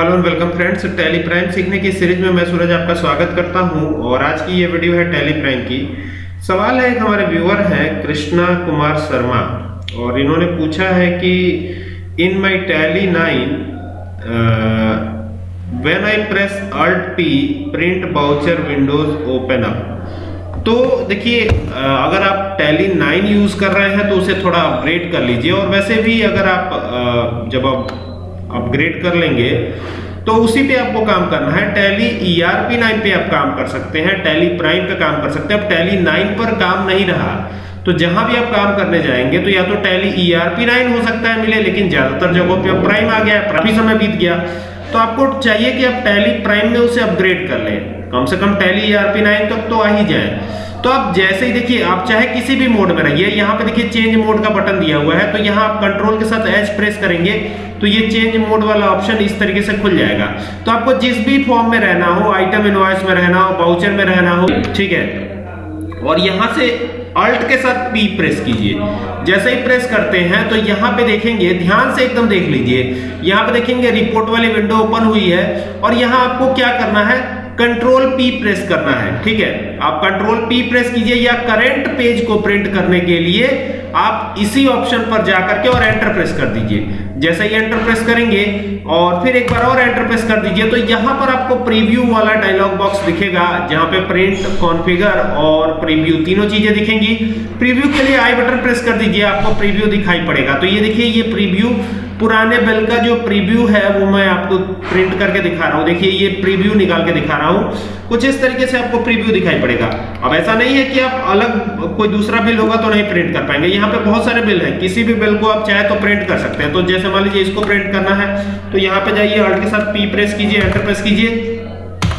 Hello and welcome friends Tally Prime सीखने की series में मैं सूरज आपका स्वागत करता हूँ और आज की ये वीडियो है टैली प्राइम की। सवाल है, एक हमारे व्यूअर हैं, कृष्णा कुमार शर्मा, और इन्होंने पूछा है कि in my Tally 9 when I press Alt P print voucher windows open up तो देखिए अगर आप टैली 9 यूज़ कर रहे हैं तो उसे थोड़ा अपग्रेड कर लीजिए, और वैसे भी अगर आप जब आप अपग्रेड कर लेंगे तो उसी पे आपको काम करना है। टैली ईआरपी 9 पे आप काम कर सकते हैं टैली प्राइम पे काम कर सकते हैं। अब टैली 9 पर काम नहीं रहा तो जहाँ भी आप काम करने जाएँगे तो या तो टैली ईआरपी नाइन हो सकता है मिले, लेकिन ज़्यादातर जगहों पे अब प्राइम आ गया है काफ़ी समय बीत गया। तो आपको चाहिए कि आप टैली प्राइम में उसे अपग्रेड कर लें। कम से कम टैली ईआरपी 9 तक तो आ ही जाए। तो आप जैसे ही देखिए, आप चाहे किसी भी मोड में रहिए, यहाँ पे देखिए चेंज मोड का बटन दिया हुआ है तो यहाँ आप कंट्रोल के साथ एच प्रेस करेंगे तो ये चेंज मोड वाला ऑप्शन इस तरीके से खुल जाएगा। तो आपको जिस भी फॉर्म में रहना हो आइटम इनवॉइस में रहना हो बाउचर में रहना हो, ठीक है? और यहाँ से अल्ट के साथ पी प्रेस कीजिए। जैसे ही प्रेस करते हैं तो यहाँ पे देखेंगे, ध्यान से एकदम देख लीजिए। यहाँ पे देखेंगे रिपोर्ट वाली विंडो ओपन हुई है, और यहाँ आपको क्या करना है? कंट्रोल पी प्रेस करना है, ठीक है? आप कंट्रोल पी प्रेस कीजिए या करंट पेज को प्रिंट करने के लिए आप इसी ऑप्शन पर जाकर के और एंटर प्रेस कर दीजिए। जैसे ही एंटर प्रेस करेंगे और फिर एक बार और एंटर प्रेस कर दीजिए तो यहाँ पर आपको प्रीव्यू वाला डायलॉग बॉक्स दिखेगा, जहाँ पे प्रिंट कॉन्फ़िगर और प्रीव्यू तीनों चीज़ें दिखेंगी। प्रीव्यू के लिए आई बटन प्रेस कर दीजिए, आपको प्रीव्यू दिखाई पड़ेगा। तो ये देखिए, ये प्रीव्यू पुराने बिल का जो प्रीव्यू है, वो मैं आपको प्रिंट करके दिखा रहा हूँ। देखिए, ये प्रीव्यू निकाल के दिखा रहा हूँ। कुछ इस तरीके से आपको प्रीव्यू दिखाई पड़ेगा। अब ऐसा नहीं है कि आप अलग, कोई दूसरा बिल होगा तो नहीं प्रिंट कर पाएँगे। यहाँ पे बहुत सारे बिल हैं। किसी भी बिल को आप चाहे तो प्रिंट कर सकते हैं। तो जैसे मान लीजिए इसको प्रिंट करना है तो यहाँ पे जाइए अल्ट के साथ पी प्रेस कीजिए एंटर प्रेस कीजिए।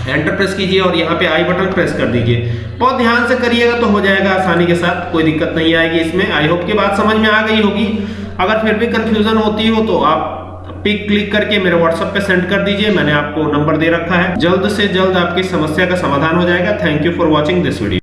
एंटर प्रेस कीजिए और यहाँ पे आई बटन प्रेस कर दीजिए। बहुत ध्यान से करिएगा तो हो जाएगा आसानी के साथ। कोई दिक्कत नहीं आएगी इसमें। आई होप की बात समझ में आ गई होगी। अगर फिर भी कंफ्यूजन होती हो तो आप पिक क्लिक करके मेरे व्हाट्सएप पे सेंड कर दीजिए, मैंने आपको नंबर दे रखा है। जल्द से जल्द आपकी समस्या का समाधान हो जाएगा। Thank you for watching this video